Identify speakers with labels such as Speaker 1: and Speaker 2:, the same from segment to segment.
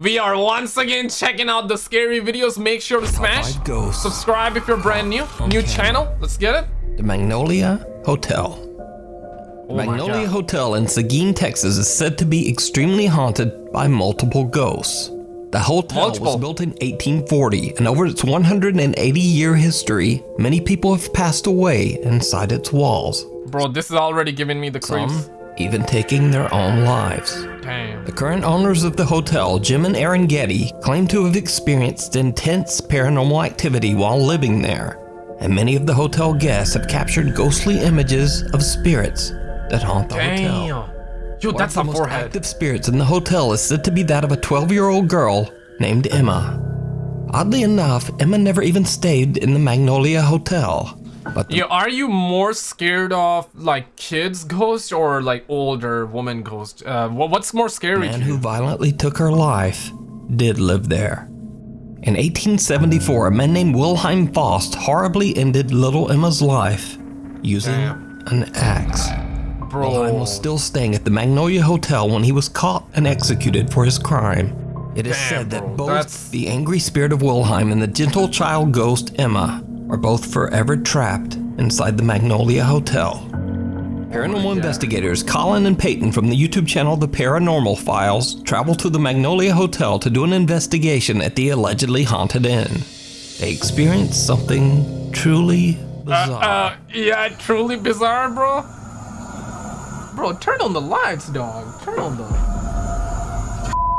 Speaker 1: We are once again checking out the scary videos. Make sure to smash subscribe if you're brand new. New channel. Let's get it.
Speaker 2: The Magnolia Hotel.
Speaker 1: Oh
Speaker 2: Magnolia Hotel in Seguin, Texas is said to be extremely haunted by multiple ghosts. The hotel
Speaker 1: Multiple.
Speaker 2: was built in 1840, and over its 180 year history, many people have passed away inside its walls,
Speaker 1: Bro, this is already giving me the creeps.
Speaker 2: some even taking their own lives.
Speaker 1: Damn.
Speaker 2: The current owners of the hotel, Jim and Aaron Getty, claim to have experienced intense paranormal activity while living there, and many of the hotel guests have captured ghostly images of spirits that haunt the hotel.
Speaker 1: Damn. Yo,
Speaker 2: One
Speaker 1: that's
Speaker 2: of the most
Speaker 1: forehead.
Speaker 2: active spirits in the hotel is said to be that of a 12-year-old girl named Emma. Oddly enough, Emma never even stayed in the Magnolia Hotel, but
Speaker 1: Yo, are you more scared of like kids ghost or like older woman ghost? Uh, what's more scary?
Speaker 2: man who violently took her life did live there. In 1874, a man named Wilhelm Faust horribly ended little Emma's life using
Speaker 1: Damn.
Speaker 2: an axe. Wilhelm was still staying at the Magnolia Hotel when he was caught and executed for his crime. It is
Speaker 1: Damn,
Speaker 2: said that
Speaker 1: bro,
Speaker 2: both
Speaker 1: that's-
Speaker 2: the angry spirit of Wilhelm and the gentle child ghost Emma are both forever trapped inside the Magnolia Hotel. Paranormal investigators Colin and Peyton from the YouTube channel The Paranormal Files travel to the Magnolia Hotel to do an investigation at the allegedly haunted inn. They experience something truly bizarre.
Speaker 1: uh, yeah, truly bizarre, bro. Bro, turn on the lights, dog. Turn on the.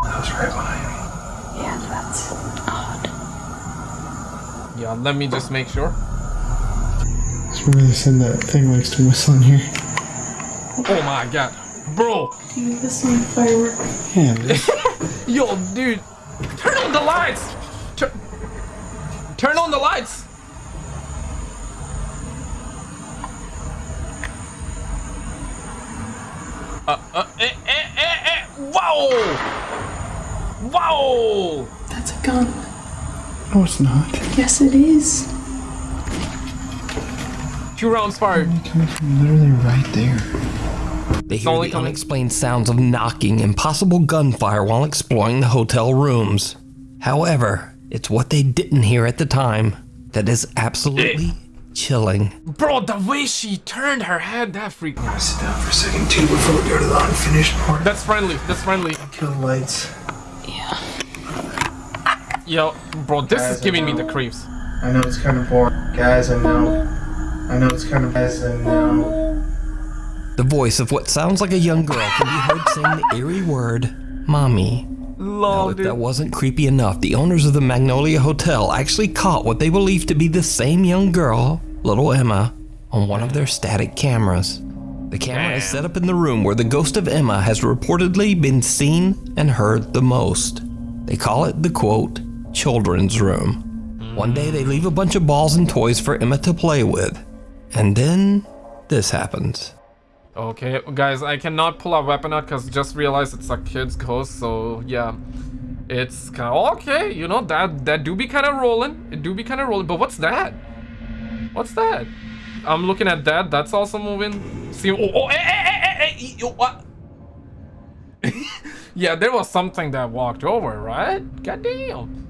Speaker 1: That's right behind me.
Speaker 3: Yeah, that's odd.
Speaker 1: Yeah, let me just make sure.
Speaker 4: Let's really send that thing next to my son here.
Speaker 1: Oh my god, bro.
Speaker 3: Do you listen to firework?
Speaker 4: Yeah, this-
Speaker 1: Yo, dude, turn on the lights. Turn, turn on the lights. Uh, uh, eh, eh, eh, eh. Wow! Wow!
Speaker 3: That's a gun.
Speaker 4: No, it's not.
Speaker 3: Yes, it is.
Speaker 1: Two rounds fired.
Speaker 4: Coming from literally right there.
Speaker 2: They hear the unexplained sounds of knocking and possible gunfire while exploring the hotel rooms. However, it's what they didn't hear at the time that is absolutely chilling.
Speaker 1: Bro, the way she turned her head, that freaked me. out.
Speaker 4: Sit down for a second too before we go to the unfinished part.
Speaker 1: That's friendly. That's friendly.
Speaker 4: Kill the lights.
Speaker 3: Yeah.
Speaker 1: Yo, bro, this is giving me the creeps.
Speaker 4: I know it's kind of boring. Guys, I know. I know it's kind of guys, I know.
Speaker 2: The voice of what sounds like a young girl can be heard saying the eerie word, Mommy. Now, if
Speaker 1: dude.
Speaker 2: that wasn't creepy enough, the owners of the Magnolia Hotel actually caught what they believe to be the same young girl, little Emma, on one of their static cameras. The camera is set up in the room where the ghost of Emma has reportedly been seen and heard the most. They call it the quote, children's room. One day they leave a bunch of balls and toys for Emma to play with. And then this happens.
Speaker 1: Okay, guys, I cannot pull a weapon out because just realized it's a kid's ghost, so yeah. It's kind of okay, you know, that that do be kind of rolling. It do be kind of rolling, but what's that? What's that? I'm looking at that, that's also moving. See, oh, oh, eh, eh, eh, eh, eh, what? yeah, there was something that walked over, right? Goddamn.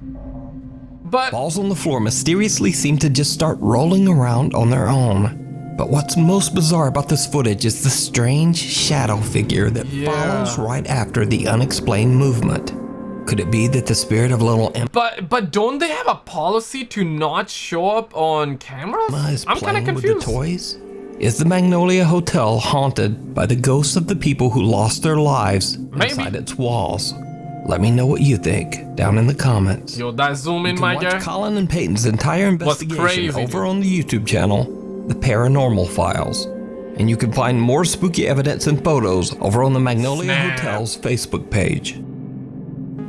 Speaker 1: But,
Speaker 2: Balls on the floor mysteriously seem to just start rolling around on their own. But what's most bizarre about this footage is the strange shadow figure that
Speaker 1: Yeah.
Speaker 2: follows right after the unexplained movement. Could it be that the spirit of little Emma
Speaker 1: but, but don't they have a policy to not show up on cameras?
Speaker 2: is
Speaker 1: I'm kind of
Speaker 2: with the
Speaker 1: confused.
Speaker 2: toys? Is the Magnolia Hotel haunted by the ghosts of the people who lost their lives
Speaker 1: Maybe.
Speaker 2: inside its walls? Let me know what you think down in the comments.
Speaker 1: Yo, that zoom in, my
Speaker 2: watch
Speaker 1: guy.
Speaker 2: Colin and Peyton's entire investigation
Speaker 1: crazy,
Speaker 2: over on the YouTube channel, The Paranormal Files. And you can find more spooky evidence and photos over on the Magnolia
Speaker 1: Snap.
Speaker 2: Hotel's Facebook page.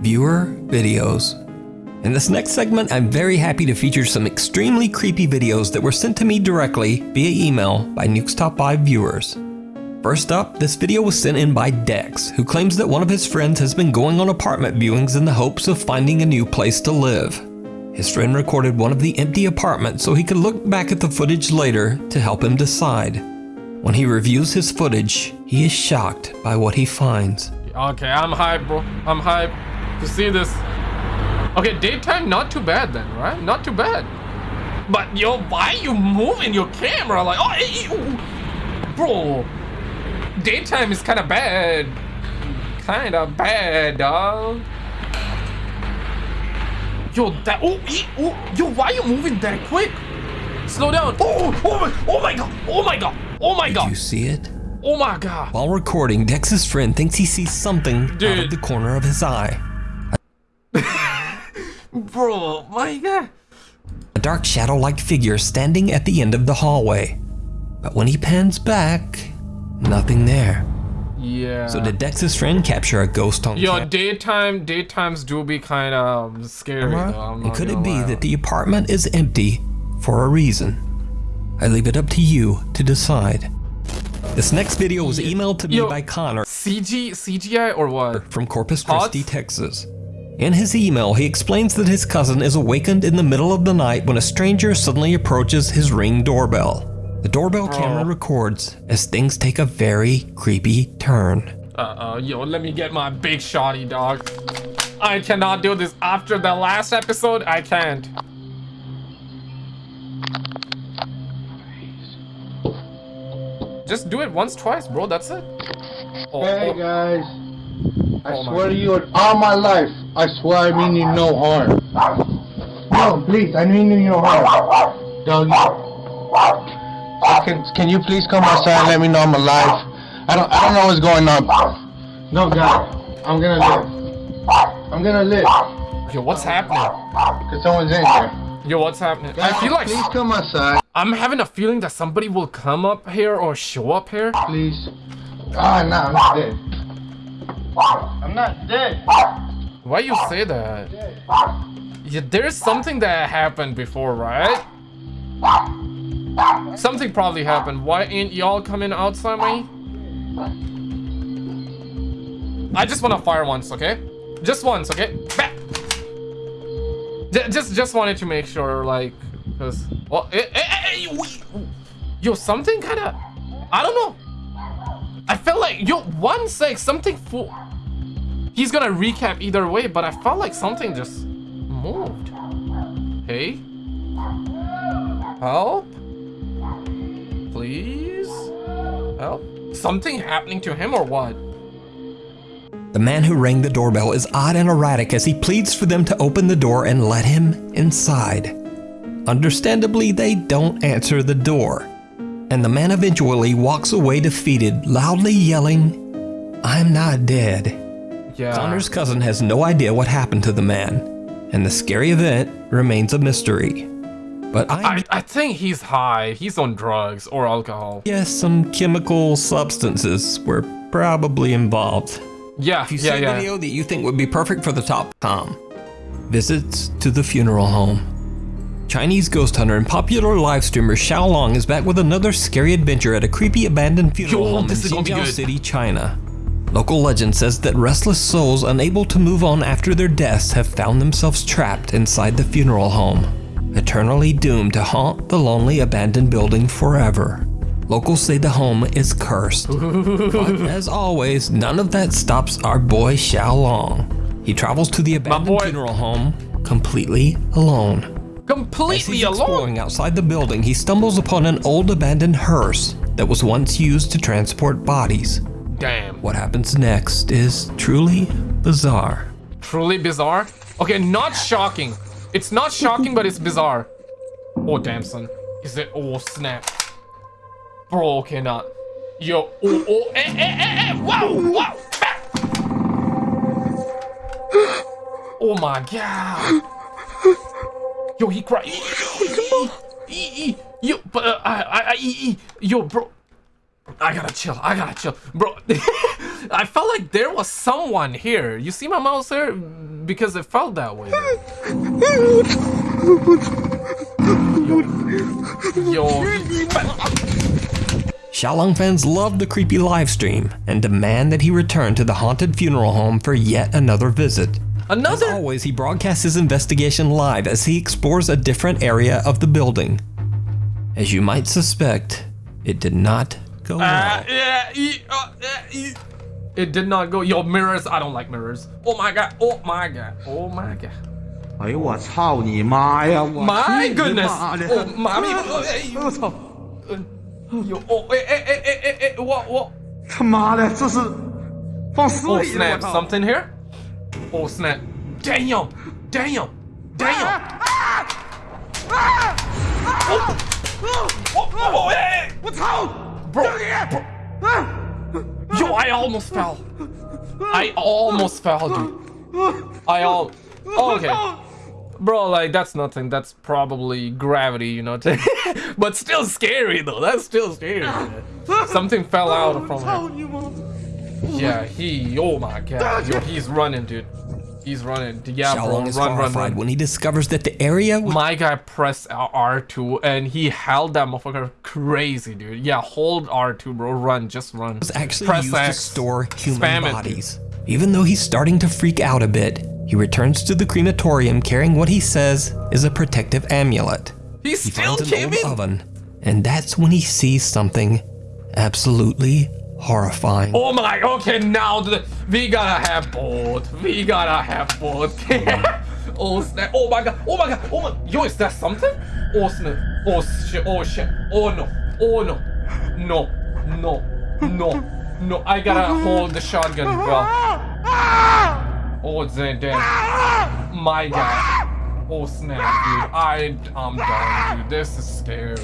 Speaker 2: Viewer videos. In this next segment, I'm very happy to feature some extremely creepy videos that were sent to me directly via email by Nuke's Top 5 viewers. First up, this video was sent in by Dex, who claims that one of his friends has been going on apartment viewings in the hopes of finding a new place to live. His friend recorded one of the empty apartments so he could look back at the footage later to help him decide. When he reviews his footage, he is shocked by what he finds.
Speaker 1: Okay, I'm hyped, bro. I'm hyped. to see this. Okay, daytime not too bad then, right? Not too bad. But yo, why you moving your camera like? Oh, eh, bro. Daytime is kind of bad. Kind of bad, dog. Yo, that. Oh, eh, oh, yo, why you moving that quick? Slow down. Oh, oh my, oh my god. Oh my god. Oh my
Speaker 2: Did
Speaker 1: god.
Speaker 2: you see it?
Speaker 1: Oh my god.
Speaker 2: While recording, Dex's friend thinks he sees something out of the corner of his eye.
Speaker 1: Bro, my god.
Speaker 2: A dark shadow-like figure standing at the end of the hallway. But when he pans back, nothing there.
Speaker 1: Yeah.
Speaker 2: So did Dex's friend capture a ghost on
Speaker 1: Yo, daytime, daytimes do be kind of scary. Though, I'm
Speaker 2: And could it be that the apartment is empty for a reason? I leave it up to you to decide. This next video was emailed to me
Speaker 1: Yo.
Speaker 2: by Connor
Speaker 1: CG, CGI or what?
Speaker 2: from Corpus? Christi, Texas. In his email, he explains that his cousin is awakened in the middle of the night when a stranger suddenly approaches his ring doorbell. The doorbell oh. camera records as things take a very creepy turn.
Speaker 1: Uh-oh, yo, let me get my big shotty, dog. I cannot do this after the last episode. I can't. Just do it once, twice, bro. That's it. Oh,
Speaker 5: Hey
Speaker 1: oh,
Speaker 5: guys, I
Speaker 1: Oh
Speaker 5: swear to you, in all my life, I swear I mean you no harm. No, please, I mean you no harm. Doggy. So can can you please come outside and let me know I'm alive? I don't I don't know what's going on. No, God, I'm gonna live. I'm gonna live.
Speaker 1: yo, what's happening?
Speaker 5: Cause someone's in here.
Speaker 1: Yo, what's happening? I feel like
Speaker 5: Please come outside,
Speaker 1: I'm having a feeling that somebody will come up here or show up here.
Speaker 5: please. Ah, no, I'm not dead. I'm not dead.
Speaker 1: Why you say that? Yeah, there's something that happened before, right? Something probably happened. Why ain't y'all coming outside me? I just want to fire once, okay? Just once, okay? Just, just wanted to make sure, like, cause, well, eh, eh, eh, eh, yo, something kind of, I don't know. I felt like, yo, one sec, something full. He's gonna recap either way, but I felt like something just moved. Hey? Help? Please? Help? Something happening to him or what?
Speaker 2: The man who rang the doorbell is odd and erratic as he pleads for them to open the door and let him inside. Understandably, they don't answer the door, and the man eventually walks away defeated, loudly yelling, I'm not dead.
Speaker 1: Yeah.
Speaker 2: Connor's cousin has no idea what happened to the man, and the scary event remains a mystery. But I
Speaker 1: I, I think he's high. He's on drugs or alcohol.
Speaker 2: Yes, some chemical substances were probably involved.
Speaker 1: Yeah,
Speaker 2: If you
Speaker 1: yeah,
Speaker 2: see a video that you think would be perfect for the top com, visits to the funeral home. Chinese ghost hunter and popular live streamer Xiao Long is back with another scary adventure at a creepy abandoned funeral
Speaker 1: Yo,
Speaker 2: home in Xinjiang. City, China. Local legend says that restless souls unable to move on after their deaths have found themselves trapped inside the funeral home, eternally doomed to haunt the lonely abandoned building forever. Locals say the home is cursed. but as always, none of that stops our boy Xiao Long. He travels to the abandoned funeral home completely alone. As
Speaker 1: Completely alone.
Speaker 2: exploring outside the building, he stumbles upon an old abandoned hearse that was once used to transport bodies.
Speaker 1: Damn.
Speaker 2: What happens next is truly bizarre.
Speaker 1: Truly bizarre. Okay, not shocking. It's not shocking, but it's bizarre. Oh, damn, son. Is it? Oh, snap. Bro, okay, not. Yo, oh, oh, eh, eh, eh, eh, wow, wow. Oh my god. Yo, he cried. Yo, but uh, I, I, I, yo, bro. I gotta chill. I gotta chill, bro. I felt like there was someone here. You see my mouse there? Because it felt that way. Yo, yo.
Speaker 2: Xiaolong fans love the creepy livestream and demand that he return to the haunted funeral home for yet another visit.
Speaker 1: Another?
Speaker 2: As always, he broadcasts his investigation live as he explores a different area of the building. As you might suspect, it did not go well.
Speaker 1: Uh, yeah, e, uh, uh. It did not go. Yo, mirrors. I don't like mirrors. Oh my god. Oh my god. Oh my god.
Speaker 6: 哎呦我操你妈呀！我
Speaker 1: My
Speaker 6: 去你
Speaker 1: goodness.
Speaker 6: 妈的
Speaker 1: Oh, mommy. Oh, hey,
Speaker 6: 我操！
Speaker 1: Yo, oh, eh, eh, eh, eh, eh, eh, what, what?
Speaker 6: 他妈的，这是放死
Speaker 1: Oh
Speaker 6: 里了！我
Speaker 1: snap,
Speaker 6: 操！
Speaker 1: something here? Oh snap. Damn, damn, damn. Oh, oh, oh, hey,
Speaker 6: 我操！
Speaker 1: bro,
Speaker 6: 正义！
Speaker 1: bro.
Speaker 6: 啊
Speaker 1: I almost fell. I almost fell, dude. I all. Oh, okay. Bro, like, that's nothing. That's probably gravity, you know. but still scary, though. That's still scary. Something fell out from him. Yeah, he. Oh my god. Yo, he's running, dude. He's running. Yeah, bro.
Speaker 2: Is
Speaker 1: Run, run,
Speaker 2: horrified
Speaker 1: run.
Speaker 2: when he discovers that the area
Speaker 1: My guy pressed R2 and he held that motherfucker crazy, dude. Yeah, hold R2, bro. Run, just run.
Speaker 2: Was actually
Speaker 1: Press
Speaker 2: used to store human
Speaker 1: Spam it.
Speaker 2: bodies. Even though he's starting to freak out a bit, he returns to the crematorium carrying what he says is a protective amulet.
Speaker 1: He
Speaker 2: He
Speaker 1: still
Speaker 2: finds an old
Speaker 1: in.
Speaker 2: oven, and that's when he sees something absolutely horrifying.
Speaker 1: Oh my, okay, now the, we gotta have both. We gotta have both. oh snap. Oh my god. Oh my god. Oh my. Yo, is that something? Oh snap. Oh shit. Oh shit. Oh no. Oh no. No. No. No. No. I gotta hold the shotgun well. Oh, damn. damn. My god. Oh snap, dude. I, I'm done, dude. This is scary.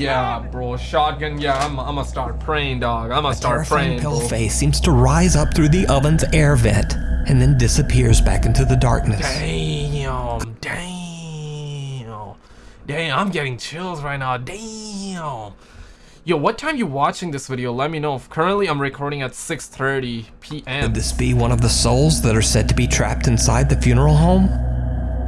Speaker 1: Yeah, bro. Shotgun. Yeah, I'm, I'm gonna start praying, dog. I'm gonna start praying.
Speaker 2: pale
Speaker 1: bro.
Speaker 2: face seems to rise up through the oven's air vent and then disappears back into the darkness.
Speaker 1: Damn, damn, damn! I'm getting chills right now. Damn. Yo, what time you watching this video? Let me know. Currently, I'm recording at 6:30 p.m.
Speaker 2: Could this be one of the souls that are said to be trapped inside the funeral home?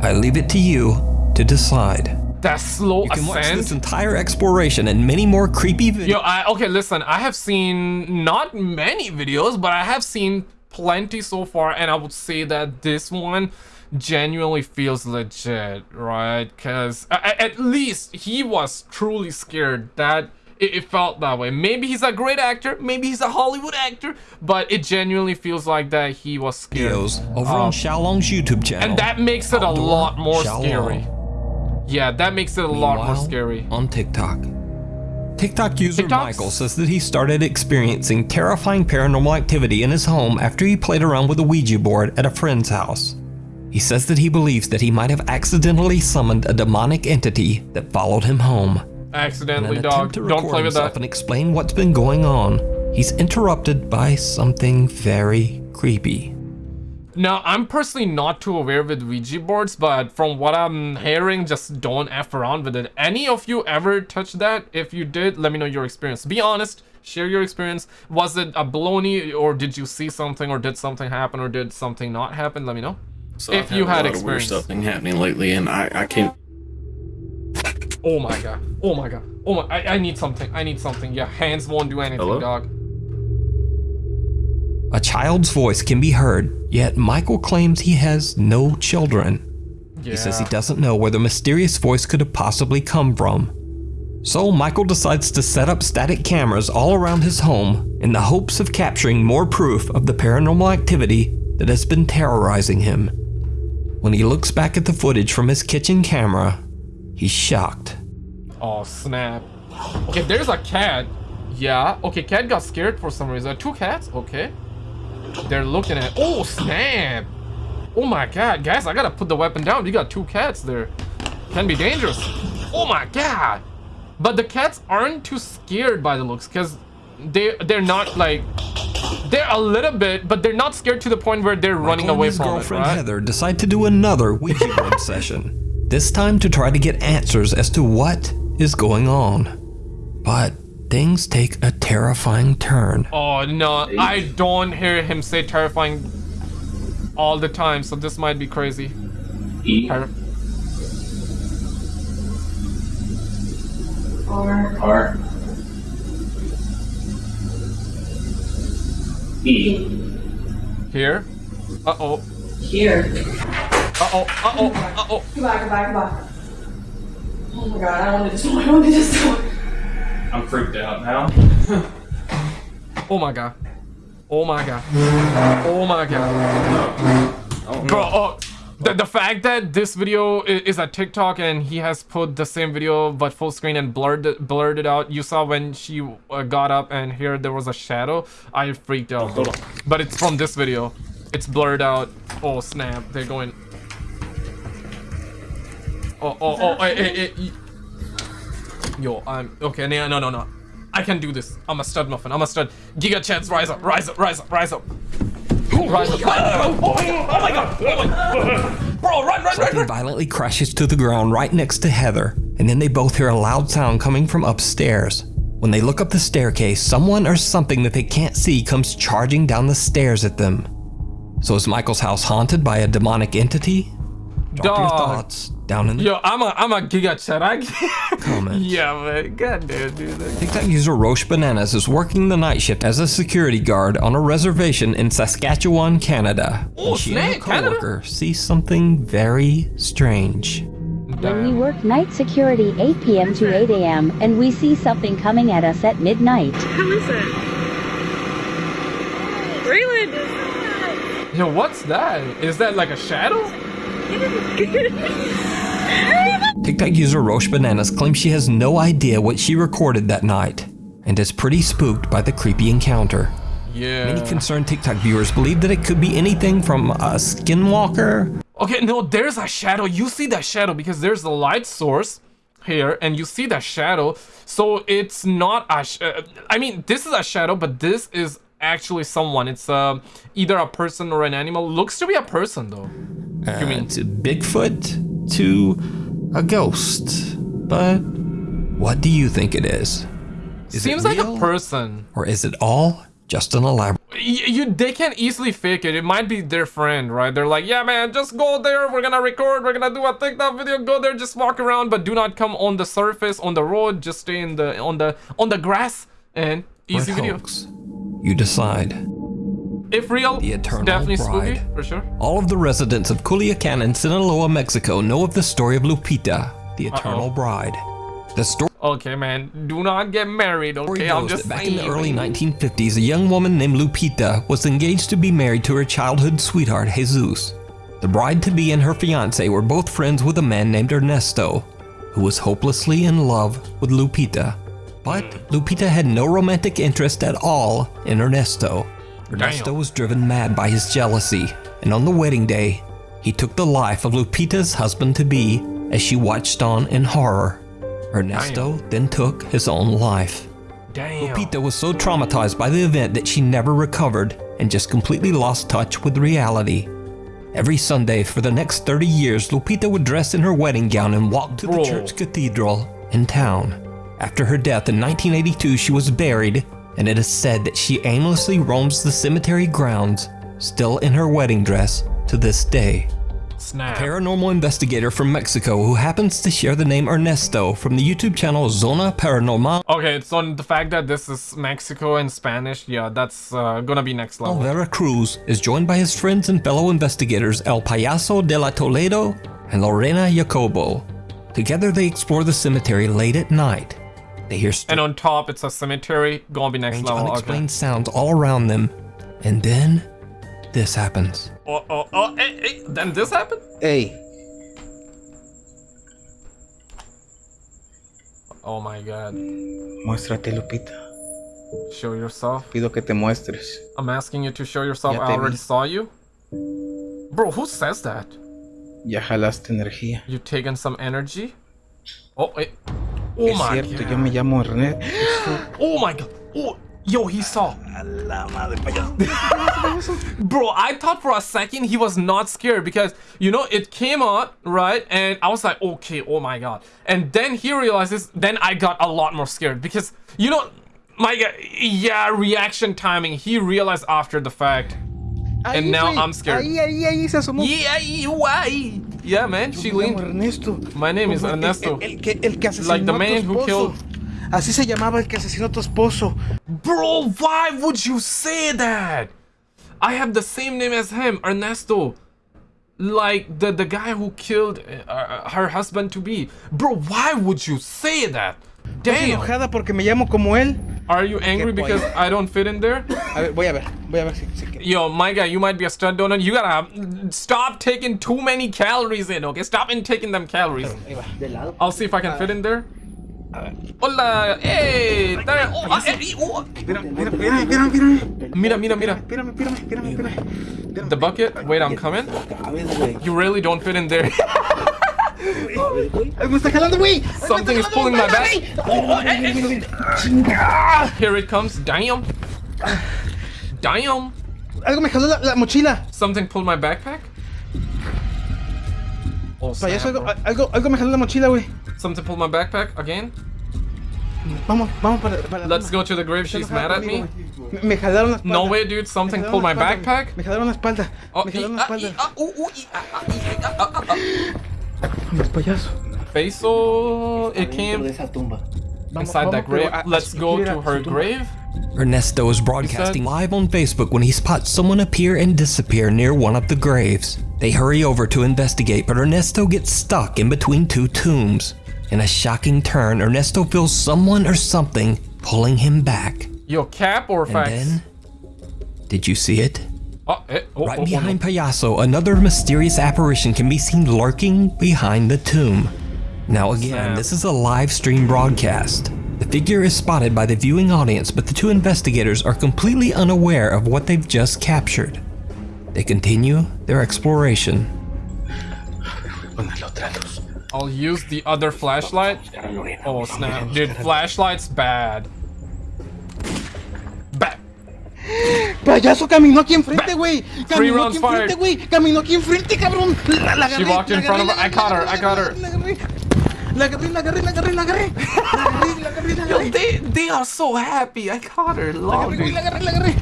Speaker 2: I leave it to you to decide.
Speaker 1: That slow
Speaker 2: You can watch this entire exploration and many more creepy videos.
Speaker 1: Yo, I okay. Listen, I have seen not many videos, but I have seen plenty so far, and I would say that this one genuinely feels legit, right? Because at least he was truly scared. That it, it felt that way. Maybe he's a great actor, maybe he's a Hollywood actor, but it genuinely feels like that he was scared.
Speaker 2: videos over
Speaker 1: Um,
Speaker 2: on Xiaolong's YouTube channel.
Speaker 1: and that makes it a lot more
Speaker 2: Xiaolong.
Speaker 1: scary. Yeah, that makes it a lot more scary.
Speaker 2: On TikTok. TikTok user
Speaker 1: TikToks-
Speaker 2: Michael says that he started experiencing terrifying paranormal activity in his home after he played around with a Ouija board at a friend's house. He says that he believes that he might have accidentally summoned a demonic entity that followed him home.
Speaker 1: Accidentally, dog.
Speaker 2: to
Speaker 1: Don't play with that.
Speaker 2: and explain what's been going on, he's interrupted by something very creepy.
Speaker 1: Now, I'm personally not too aware with Ouija boards, but from what I'm hearing, just don't F around with it. Any of you ever touched that? If you did, let me know your experience. Be honest, share your experience. Was it a baloney, or did you see something, or did something happen, or did something not happen? Let me know.
Speaker 7: So
Speaker 1: If you
Speaker 7: a
Speaker 1: had
Speaker 7: lot of weird
Speaker 1: experience.
Speaker 7: stuff been happening lately, and I, I can't.
Speaker 1: Oh my god. Oh my god. Oh my. I, I need something. I need something. Yeah, hands won't do anything,
Speaker 7: Hello?
Speaker 1: dog.
Speaker 2: A child's voice can be heard, yet Michael claims he has no children.
Speaker 1: Yeah.
Speaker 2: He says he doesn't know where the mysterious voice could have possibly come from. So Michael decides to set up static cameras all around his home in the hopes of capturing more proof of the paranormal activity that has been terrorizing him. When he looks back at the footage from his kitchen camera, he's shocked.
Speaker 1: Oh snap. Okay, there's a cat. Yeah. Okay, cat got scared for some reason. Two cats. Okay. They're looking at. Oh snap. Oh my god, guys! I gotta put the weapon down. You got two cats there. Can be dangerous. Oh my god. But the cats aren't too scared by the looks, cause they they're not like they're a little bit, but they're not scared to the point where they're running
Speaker 2: Michael and
Speaker 1: away
Speaker 2: his
Speaker 1: from it,
Speaker 2: girlfriend
Speaker 1: right?
Speaker 2: Heather decide to do another Ouija board session. This time to try to get answers as to what is going on. But things take a terrifying turn.
Speaker 1: Oh no, I don't hear him say terrifying all the time, so this might be crazy. Ter-
Speaker 3: R
Speaker 8: R E
Speaker 1: here. Uh oh.
Speaker 3: here.
Speaker 1: Uh oh. Uh oh. Uh oh.
Speaker 3: Come back, come back, come back. Oh my god, I don't do this one. I don't do this one.
Speaker 8: I'm freaked out now.
Speaker 1: Oh my god. Oh my god. Oh my god. Bro, oh, oh the, the fact that this video is, is a TikTok and he has put the same video but full screen and blurred blurred it out. You saw when she uh, got up and here there was a shadow. I freaked out. But it's from this video. It's blurred out. Oh snap! They're going. Oh oh oh! Eh, eh, eh, hey, hey, hey. Yo, I'm okay. No no no no. I can do this. I'm a stud muffin. I'm a stud. Giga chance, rise up, rise up, rise up, rise up. Rise up. Oh, oh, oh, oh my god! Oh my god! Bro, run, run, run,
Speaker 2: Something
Speaker 1: run!
Speaker 2: violently crashes to the ground right next to Heather, and then they both hear a loud sound coming from upstairs. When they look up the staircase, someone or something that they can't see comes charging down the stairs at them. So is Michael's house haunted by a demonic entity? Drop your thoughts down in the
Speaker 1: Yo, I'm a I'm a giga chat. I
Speaker 2: comments.
Speaker 1: yeah, man. God damn, dude.
Speaker 2: TikTok user Roche Bananas is working the night shift as a security guard on a reservation in Saskatchewan, Canada.
Speaker 1: Oh,
Speaker 2: when she and her
Speaker 1: snap, Canada?
Speaker 2: coworker see something very strange.
Speaker 8: When we work night security 8 p.m. to 8 a.m. and we see something coming at us at midnight.
Speaker 9: Who is it? Raylan!
Speaker 1: Yo, what's that? Is that like a shadow?
Speaker 2: TikTok user Roche Bananas claims she has no idea what she recorded that night and is pretty spooked by the creepy encounter.
Speaker 1: Yeah.
Speaker 2: Many concerned TikTok viewers believe that it could be anything from a skinwalker
Speaker 1: Okay, no, there's a shadow. You see that shadow because there's a light source here, and you see that shadow. So it's not a. Sh uh, I mean, this is a shadow, but this is actually someone. It's uh, either a person or an animal. Looks to be a person though. you mean?
Speaker 2: uh, to Bigfoot to a ghost. But what do you think it is? Is
Speaker 1: Seems
Speaker 2: it
Speaker 1: like a person.
Speaker 2: Or is it all just an elaborate?
Speaker 1: Y- you they can easily fake it. It might be their friend, right? They're like, yeah, man, just go there. We're gonna record. We're gonna do a TikTok video. Go there, just walk around, but do not come on the surface, on the road. Just stay in the on the on the grass and easy video.
Speaker 2: You decide.
Speaker 1: If real,
Speaker 2: The Eternal
Speaker 1: definitely spooky
Speaker 2: Bride.
Speaker 1: for sure.
Speaker 2: All of the residents of Culiacan and Sinaloa, Mexico know of the story of Lupita, the Eternal Bride. The story
Speaker 1: Okay, man, do not get married. Okay, I'm just
Speaker 2: that back in the early 1950s, a young woman named Lupita was engaged to be married to her childhood sweetheart, Jesus. The bride-to-be and her fiance were both friends with a man named Ernesto, who was hopelessly in love with Lupita. But Lupita had no romantic interest at all in Ernesto. Ernesto
Speaker 1: Damn.
Speaker 2: was driven mad by his jealousy, and on the wedding day, he took the life of Lupita's husband-to-be as she watched on in horror. Ernesto then took his own life.
Speaker 1: Damn.
Speaker 2: Lupita was so traumatized by the event that she never recovered and just completely lost touch with reality. Every Sunday for the next 30 years, Lupita would dress in her wedding gown and walk to
Speaker 1: Bro.
Speaker 2: the church cathedral in town. After her death in 1982, she was buried, and it is said that she aimlessly roams the cemetery grounds, still in her wedding dress to this day.
Speaker 1: Snap.
Speaker 2: Paranormal investigator from Mexico who happens to share the name Ernesto from the YouTube channel Zona Paranormal
Speaker 1: Okay, it's so on the fact that this is Mexico in Spanish, yeah, that's uh, gonna be next level.
Speaker 2: Veracruz is joined by his friends and fellow investigators El Payaso de la Toledo and Lorena Jacobo. Together they explore the cemetery late at night. They hear
Speaker 1: And on top, it's a cemetery. Gonna be next level.
Speaker 2: unexplained
Speaker 1: Okay.
Speaker 2: sounds all around them, and then this happens.
Speaker 1: Oh, oh, oh, hey, hey, then this happened?
Speaker 10: Hey,
Speaker 1: Oh my god.
Speaker 10: muéstrate, Lupita.
Speaker 1: Show yourself.
Speaker 10: Pido que te muestres.
Speaker 1: I'm asking you to show yourself.
Speaker 10: Ya
Speaker 1: I already
Speaker 10: vi.
Speaker 1: saw you. Bro, who says that?
Speaker 10: Ya jalaste energía.
Speaker 1: You taken some energy? Oh, wait. Oh
Speaker 10: es
Speaker 1: my
Speaker 10: cierto,
Speaker 1: god.
Speaker 10: yo me llamo Ernesto.
Speaker 1: Oh my god. Oh, yo, he saw. Bro, I thought for a second he was not scared because, you know, it came out, right? And I was like, okay, oh my god. And then he realizes, then I got a lot more scared because, you know, my god, yeah, reaction timing. He realized after the fact. And now I'm scared.
Speaker 10: Ahí, ahí, ahí se asomó.
Speaker 1: Yeah, why? Yeah, man, she leaned.
Speaker 10: Ernesto.
Speaker 1: My name is
Speaker 10: Como el-
Speaker 1: Ernesto.
Speaker 10: El, el que, el que asesinó
Speaker 1: Like the man who killed-
Speaker 10: Así se llamaba el que asesinó a tu esposo.
Speaker 1: Bro, why would you say that? I have the same name as him, Ernesto. Like the the guy who killed uh, her husband to be. Bro, why would you say that? Damn.
Speaker 10: enojada porque me llamo como él.
Speaker 1: Are you angry because I don't fit in there?
Speaker 10: A ver, voy a ver, voy a ver si, si
Speaker 1: Yo, my guy, you might be a stud donut. You gotta stop taking too many calories in, okay? Stop in taking them calories. I'll see if I can fit in there. Hola, hey, there- oh, ah, eh, oh.
Speaker 10: Mira, mira, mira, mira, mira.
Speaker 1: Mira, mira, mira.
Speaker 10: Espérame, espérame, espérame, espérame.
Speaker 1: The bucket. Wait, I'm coming. You really don't fit in there.
Speaker 10: Ay, me está jalando, güey.
Speaker 1: Something is pulling my back. Here it comes. Damn. Damn.
Speaker 10: Algo me jaló la, la mochila.
Speaker 1: Something pulled my backpack. Oh,
Speaker 10: Payaso, algo,
Speaker 1: bro.
Speaker 10: algo, algo me jaló la mochila, güey.
Speaker 1: Something pulled my backpack again.
Speaker 10: Vamos, vamos para, para
Speaker 1: Let's go to the grave. She's mad at me.
Speaker 10: Me, me jalaron la espalda.
Speaker 1: No way, dude. Something pulled my backpack.
Speaker 10: Me jalaron la espalda.
Speaker 1: Oh,
Speaker 10: me jalaron la espalda.
Speaker 1: Ooh, ooh.
Speaker 10: Vamos, payaso.
Speaker 1: Peso, it came inside that grave.
Speaker 10: a- a
Speaker 1: Let's go to her grave.
Speaker 2: Ernesto is broadcasting live on Facebook when he spots someone appear and disappear near one of the graves. They hurry over to investigate, but Ernesto gets stuck in between two tombs. In a shocking turn, Ernesto feels someone or something pulling him back.
Speaker 1: Yo, cap or
Speaker 2: And
Speaker 1: facts?
Speaker 2: then, did you see it?
Speaker 1: Oh, eh, oh,
Speaker 2: Right
Speaker 1: oh, oh,
Speaker 2: behind. Payaso, another mysterious apparition can be seen lurking behind the tomb. Now again, this is a live stream broadcast. The figure is spotted by the viewing audience, but the two investigators are completely unaware of what they've just captured. They continue their exploration.
Speaker 1: I'll use the other flashlight. Oh snap, dude, flashlight's. Bad.
Speaker 10: Payaso caminó aquí enfrente, güey. Caminó aquí enfrente, güey. Caminó aquí enfrente, cabrón. La, la
Speaker 1: She walked in front of her- I caught her, I caught her.
Speaker 10: La agarré, la agarré, la agarré, la agarré, la agarré. La agarré, agarré, agarré.
Speaker 1: They, they are so happy. I caught her.
Speaker 10: La
Speaker 1: Love
Speaker 10: agarré, la agarré, la agarré.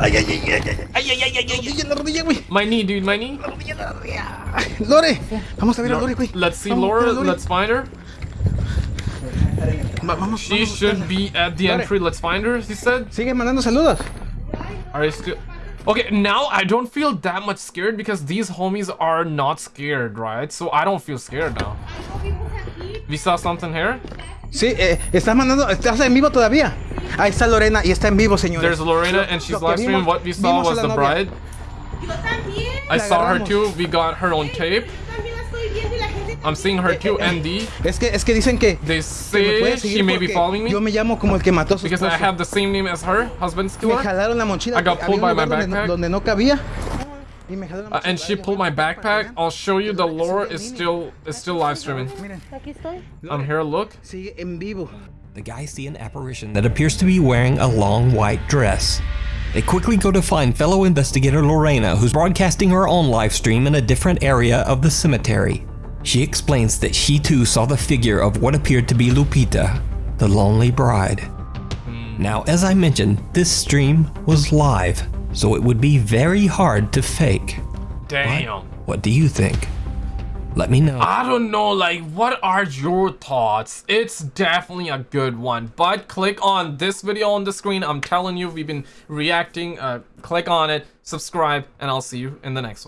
Speaker 10: Ay, ay, ay, ay, ay.
Speaker 1: Ay, ay, ay, ay, ay.
Speaker 10: La rodilla, güey.
Speaker 1: My knee, dude, my knee.
Speaker 10: La rodilla, la rodilla. Lore, vamos a ver a Lore, güey.
Speaker 1: Let's see
Speaker 10: Vamos a ver
Speaker 1: Laura. Let's find her.
Speaker 10: Vamos,
Speaker 1: She should be at the entry. Let's find her. He said.
Speaker 10: Sigue mandando saludos.
Speaker 1: Are you still? Okay, now I don't feel that much scared because these homies are not scared, right? So I don't feel scared now. We saw something here.
Speaker 10: Sí, eh, estás mandando, estás en vivo todavía. Ahí está Lorena y está en vivo, señores.
Speaker 1: There's Lorena and she's live streaming. What we saw was the
Speaker 10: novia.
Speaker 1: bride. I saw her too. We got her on tape. I'm seeing her too. Eh, eh, Andy. Eh.
Speaker 10: Es que, es que dicen que
Speaker 1: They say she may be following me
Speaker 10: Yo me llamo como el que mató a su
Speaker 1: because I have the same name as her, husband's
Speaker 10: Me jalaron la mochila.
Speaker 1: I got pulled by my
Speaker 10: lugar donde no-
Speaker 1: backpack.
Speaker 10: Donde no cabía. Y me jalaron la
Speaker 1: Uh, and she pulled my backpack. I'll show you the lore is still is still live streaming. I'm here. Look.
Speaker 10: sigue en vivo.
Speaker 2: The guys see an apparition that appears to be wearing a long white dress. They quickly go to find fellow investigator Lorena, who's broadcasting her own live stream in a different area of the cemetery. She explains that she too saw the figure of what appeared to be Lupita, the lonely bride. Now, as I mentioned, this stream was live, so it would be very hard to fake.
Speaker 1: Damn.
Speaker 2: What do you think? Let me know.
Speaker 1: I don't know, like, what are your thoughts? It's definitely a good one, but click on this video on the screen. I'm telling you, we've been reacting. Uh, click on it, subscribe, and I'll see you in the next one.